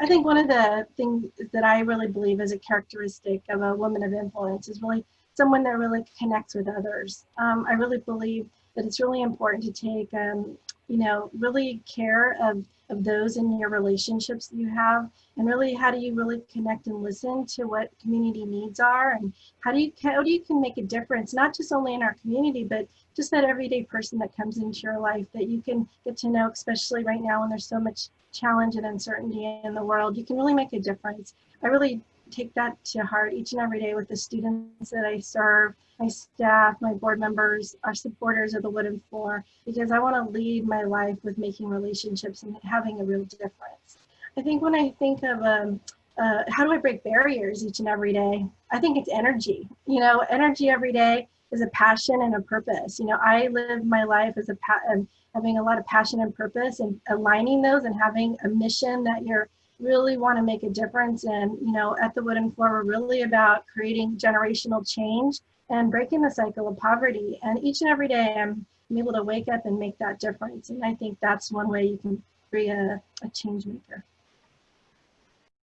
I think one of the things that I really believe is a characteristic of a woman of influence is really someone that really connects with others. Um, I really believe that it's really important to take, um, you know, really care of, of those in your relationships that you have? And really how do you really connect and listen to what community needs are? And how do you, how do you can make a difference, not just only in our community, but just that everyday person that comes into your life that you can get to know, especially right now when there's so much challenge and uncertainty in the world, you can really make a difference. I really take that to heart each and every day with the students that I serve, my staff, my board members, our supporters of the wooden floor, because I want to lead my life with making relationships and having a real difference. I think when I think of um, uh, how do I break barriers each and every day, I think it's energy. You know, energy every day is a passion and a purpose. You know, I live my life as a pa- having a lot of passion and purpose and aligning those and having a mission that you're really want to make a difference. And, you know, at the Wooden Floor, we're really about creating generational change and breaking the cycle of poverty. And each and every day, I'm, able to wake up and make that difference. And I think that's one way you can be a, a change maker.